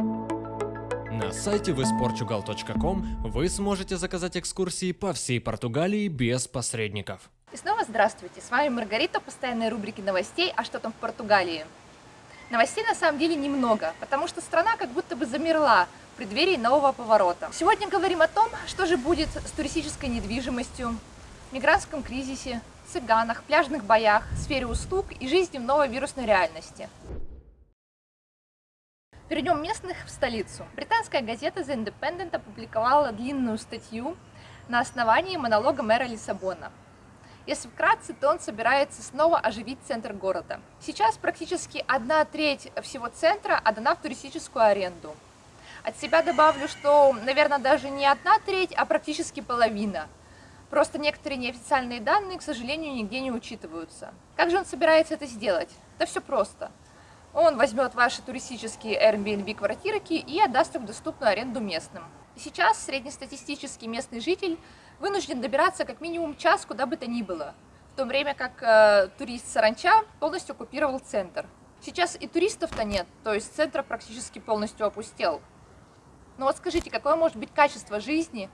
На сайте visportugal.com вы сможете заказать экскурсии по всей Португалии без посредников. И снова здравствуйте, с вами Маргарита, постоянной рубрики новостей «А что там в Португалии?». Новостей на самом деле немного, потому что страна как будто бы замерла в преддверии нового поворота. Сегодня говорим о том, что же будет с туристической недвижимостью, мигрантском кризисе, цыганах, пляжных боях, сфере услуг и жизни в новой вирусной реальности. Перейдем местных в столицу. Британская газета The Independent опубликовала длинную статью на основании монолога мэра Лиссабона. Если вкратце, то он собирается снова оживить центр города. Сейчас практически одна треть всего центра отдана в туристическую аренду. От себя добавлю, что, наверное, даже не одна треть, а практически половина. Просто некоторые неофициальные данные, к сожалению, нигде не учитываются. Как же он собирается это сделать? Да все просто – он возьмет ваши туристические Airbnb квартирки и отдаст их в доступную аренду местным. Сейчас среднестатистический местный житель вынужден добираться как минимум час куда бы то ни было, в то время как э, турист Саранча полностью оккупировал центр. Сейчас и туристов-то нет, то есть центр практически полностью опустел. Но вот скажите, какое может быть качество жизни,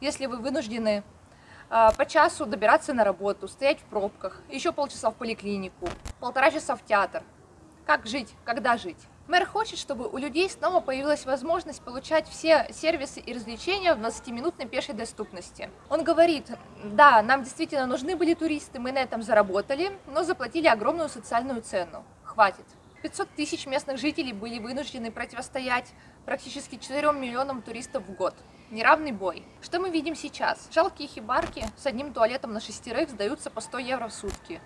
если вы вынуждены э, по часу добираться на работу, стоять в пробках, еще полчаса в поликлинику, полтора часа в театр – как жить, когда жить. Мэр хочет, чтобы у людей снова появилась возможность получать все сервисы и развлечения в 20-минутной пешей доступности. Он говорит, да, нам действительно нужны были туристы, мы на этом заработали, но заплатили огромную социальную цену. Хватит. 500 тысяч местных жителей были вынуждены противостоять практически 4 миллионам туристов в год. Неравный бой. Что мы видим сейчас? Жалкие хибарки с одним туалетом на шестерых сдаются по 100 евро в сутки.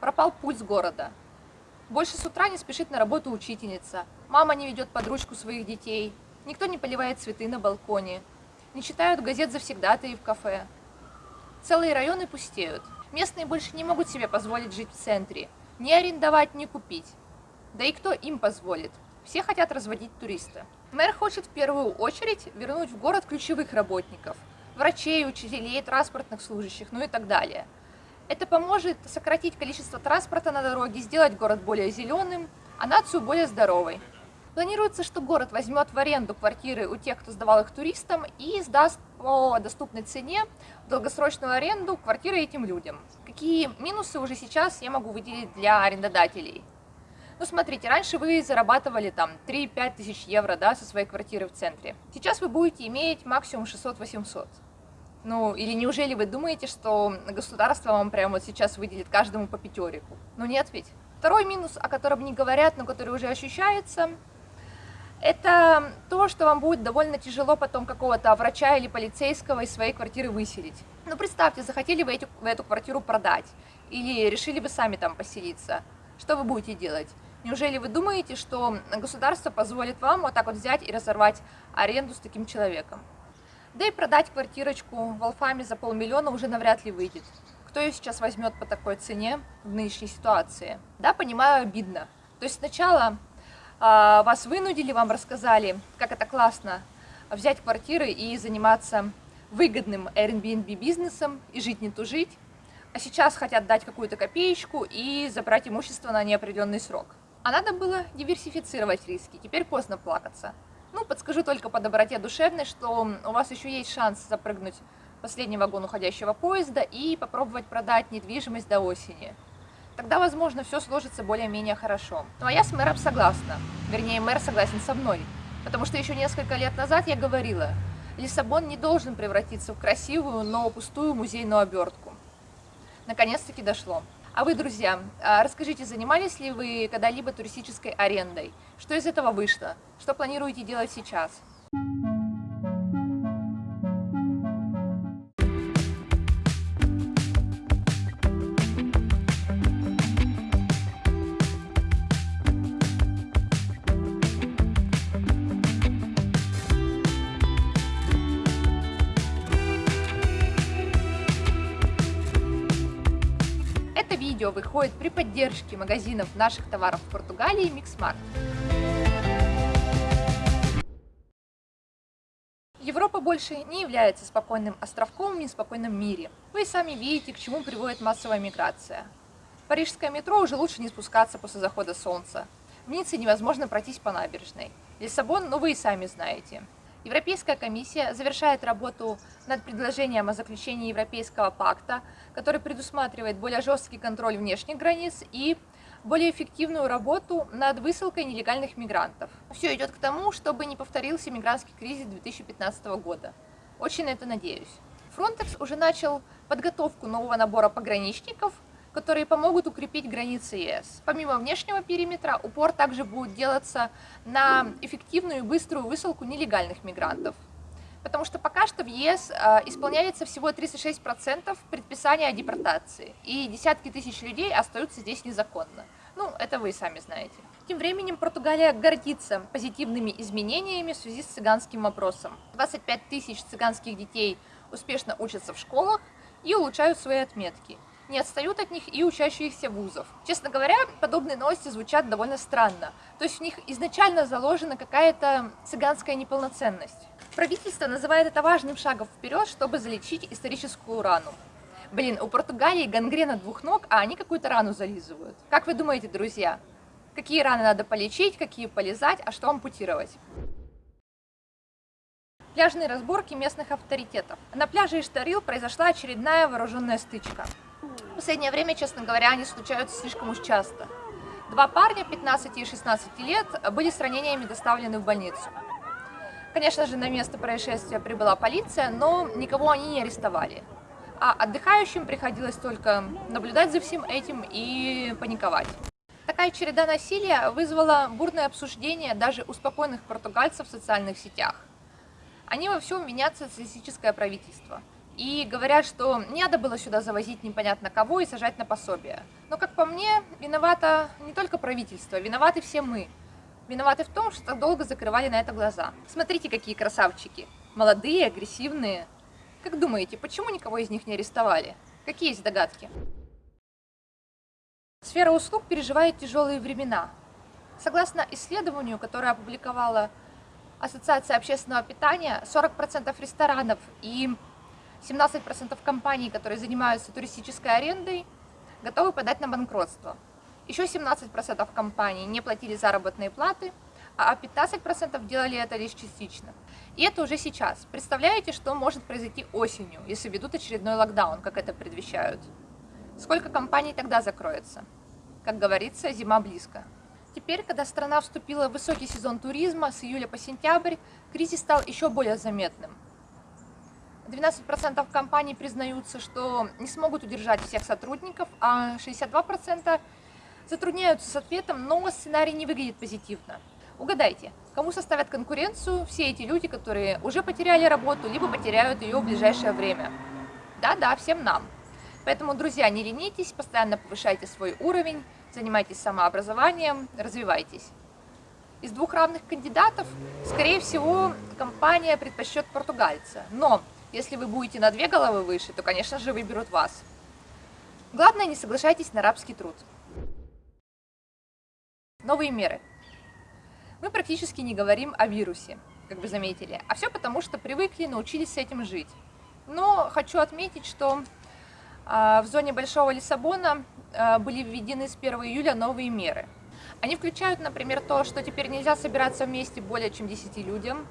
Пропал пульс города. Больше с утра не спешит на работу учительница. Мама не ведет под ручку своих детей. Никто не поливает цветы на балконе. Не читают газет завсегдатые в кафе. Целые районы пустеют. Местные больше не могут себе позволить жить в центре. Ни арендовать, ни купить. Да и кто им позволит? Все хотят разводить туриста. Мэр хочет в первую очередь вернуть в город ключевых работников. Врачей, учителей, транспортных служащих, ну и так далее – это поможет сократить количество транспорта на дороге, сделать город более зеленым, а нацию более здоровой. Планируется, что город возьмет в аренду квартиры у тех, кто сдавал их туристам, и сдаст по доступной цене в долгосрочную аренду квартиры этим людям. Какие минусы уже сейчас я могу выделить для арендодателей? Ну, смотрите, раньше вы зарабатывали там 3-5 тысяч евро да, со своей квартиры в центре. Сейчас вы будете иметь максимум 600-800. Ну, или неужели вы думаете, что государство вам прямо вот сейчас выделит каждому по пятерику? Ну нет ведь. Второй минус, о котором не говорят, но который уже ощущается, это то, что вам будет довольно тяжело потом какого-то врача или полицейского из своей квартиры выселить. Ну, представьте, захотели вы, вы эту квартиру продать или решили бы сами там поселиться. Что вы будете делать? Неужели вы думаете, что государство позволит вам вот так вот взять и разорвать аренду с таким человеком? Да и продать квартирочку в Алфаме за полмиллиона уже навряд ли выйдет. Кто ее сейчас возьмет по такой цене в нынешней ситуации? Да, понимаю, обидно. То есть сначала э, вас вынудили, вам рассказали, как это классно взять квартиры и заниматься выгодным Airbnb бизнесом и жить не тужить, а сейчас хотят дать какую-то копеечку и забрать имущество на неопределенный срок. А надо было диверсифицировать риски, теперь поздно плакаться. Ну, подскажу только по доброте душевной, что у вас еще есть шанс запрыгнуть в последний вагон уходящего поезда и попробовать продать недвижимость до осени. Тогда, возможно, все сложится более-менее хорошо. Ну, а я с мэром согласна. Вернее, мэр согласен со мной. Потому что еще несколько лет назад я говорила, Лиссабон не должен превратиться в красивую, но пустую музейную обертку. Наконец-таки дошло. А вы, друзья, а расскажите, занимались ли вы когда-либо туристической арендой? Что из этого вышло? Что планируете делать сейчас? Видео выходит при поддержке магазинов наших товаров в Португалии Mix Markt. Европа больше не является спокойным островком в неспокойном мире. Вы сами видите, к чему приводит массовая миграция. Парижское метро уже лучше не спускаться после захода солнца. В Ницце невозможно пройтись по набережной. Лиссабон, ну вы и сами знаете. Европейская комиссия завершает работу над предложением о заключении Европейского пакта, который предусматривает более жесткий контроль внешних границ и более эффективную работу над высылкой нелегальных мигрантов. Все идет к тому, чтобы не повторился мигрантский кризис 2015 года. Очень на это надеюсь. Frontex уже начал подготовку нового набора пограничников, которые помогут укрепить границы ЕС. Помимо внешнего периметра, упор также будет делаться на эффективную и быструю высылку нелегальных мигрантов. Потому что пока что в ЕС э, исполняется всего 36% предписания о депортации, и десятки тысяч людей остаются здесь незаконно. Ну, это вы сами знаете. Тем временем Португалия гордится позитивными изменениями в связи с цыганским вопросом. 25 тысяч цыганских детей успешно учатся в школах и улучшают свои отметки. Не отстают от них и учащиеся вузов. Честно говоря, подобные новости звучат довольно странно. То есть в них изначально заложена какая-то цыганская неполноценность. Правительство называет это важным шагом вперед, чтобы залечить историческую рану. Блин, у Португалии гангрена двух ног, а они какую-то рану зализывают. Как вы думаете, друзья? Какие раны надо полечить, какие полезать, а что ампутировать? Пляжные разборки местных авторитетов. На пляже Иштарил произошла очередная вооруженная стычка. Последнее время, честно говоря, они случаются слишком уж часто. Два парня 15 и 16 лет были с ранениями доставлены в больницу. Конечно же, на место происшествия прибыла полиция, но никого они не арестовали. А отдыхающим приходилось только наблюдать за всем этим и паниковать. Такая череда насилия вызвала бурное обсуждение даже у спокойных португальцев в социальных сетях. Они во всем винят социалистическое правительство. И говорят, что не надо было сюда завозить непонятно кого и сажать на пособие. Но, как по мне, виновато не только правительство, виноваты все мы. Виноваты в том, что так долго закрывали на это глаза. Смотрите, какие красавчики. Молодые, агрессивные. Как думаете, почему никого из них не арестовали? Какие есть догадки? Сфера услуг переживает тяжелые времена. Согласно исследованию, которое опубликовала Ассоциация общественного питания, 40% ресторанов и 17% компаний, которые занимаются туристической арендой, готовы подать на банкротство. Еще 17% компаний не платили заработные платы, а 15% делали это лишь частично. И это уже сейчас. Представляете, что может произойти осенью, если ведут очередной локдаун, как это предвещают? Сколько компаний тогда закроется? Как говорится, зима близко. Теперь, когда страна вступила в высокий сезон туризма с июля по сентябрь, кризис стал еще более заметным. 12% компаний признаются, что не смогут удержать всех сотрудников, а 62% затрудняются с ответом, но сценарий не выглядит позитивно. Угадайте, кому составят конкуренцию все эти люди, которые уже потеряли работу, либо потеряют ее в ближайшее время? Да-да, всем нам. Поэтому, друзья, не ленитесь, постоянно повышайте свой уровень, занимайтесь самообразованием, развивайтесь. Из двух равных кандидатов, скорее всего, компания предпочтет португальца. Но если вы будете на две головы выше, то, конечно же, выберут вас. Главное, не соглашайтесь на рабский труд. Новые меры. Мы практически не говорим о вирусе, как вы заметили, а все потому, что привыкли, научились с этим жить. Но хочу отметить, что а, в зоне Большого Лиссабона а, были введены с 1 июля новые меры. Они включают, например, то, что теперь нельзя собираться вместе более чем 10 людям,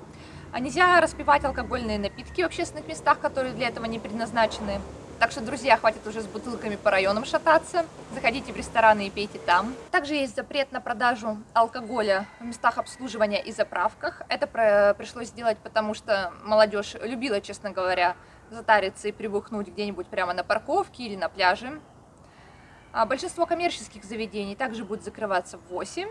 а нельзя распивать алкогольные напитки в общественных местах, которые для этого не предназначены. Так что, друзья, хватит уже с бутылками по районам шататься. Заходите в рестораны и пейте там. Также есть запрет на продажу алкоголя в местах обслуживания и заправках. Это пришлось сделать, потому что молодежь любила, честно говоря, затариться и прибухнуть где-нибудь прямо на парковке или на пляже. А большинство коммерческих заведений также будет закрываться в 8.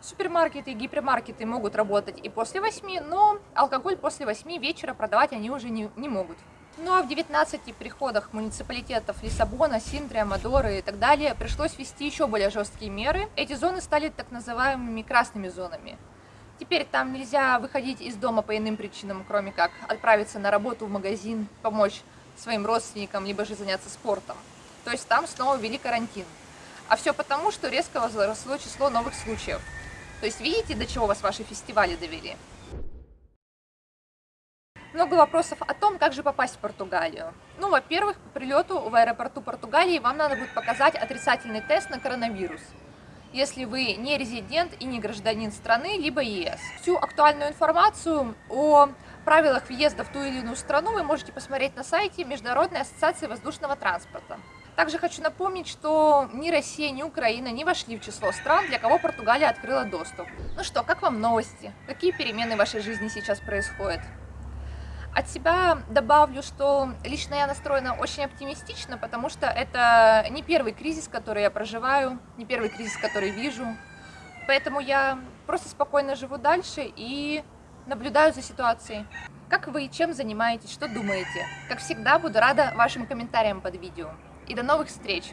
Супермаркеты и гипермаркеты могут работать и после 8, но алкоголь после 8 вечера продавать они уже не, не могут. Ну а в 19 приходах муниципалитетов Лиссабона, Синтрия, Мадоры и так далее пришлось ввести еще более жесткие меры. Эти зоны стали так называемыми красными зонами. Теперь там нельзя выходить из дома по иным причинам, кроме как отправиться на работу в магазин, помочь своим родственникам, либо же заняться спортом. То есть там снова ввели карантин. А все потому, что резко возросло число новых случаев. То есть видите, до чего вас ваши фестивали довели? Много вопросов о том, как же попасть в Португалию. Ну, во-первых, по прилету в аэропорту Португалии вам надо будет показать отрицательный тест на коронавирус. если вы не резидент и не гражданин страны, либо ЕС. Всю актуальную информацию о правилах въезда в ту или иную страну вы можете посмотреть на сайте Международной ассоциации воздушного транспорта. Также хочу напомнить, что ни Россия, ни Украина не вошли в число стран, для кого Португалия открыла доступ. Ну что, как вам новости? Какие перемены в вашей жизни сейчас происходят? От себя добавлю, что лично я настроена очень оптимистично, потому что это не первый кризис, который я проживаю, не первый кризис, который вижу. Поэтому я просто спокойно живу дальше и наблюдаю за ситуацией. Как вы, чем занимаетесь, что думаете? Как всегда, буду рада вашим комментариям под видео. И до новых встреч!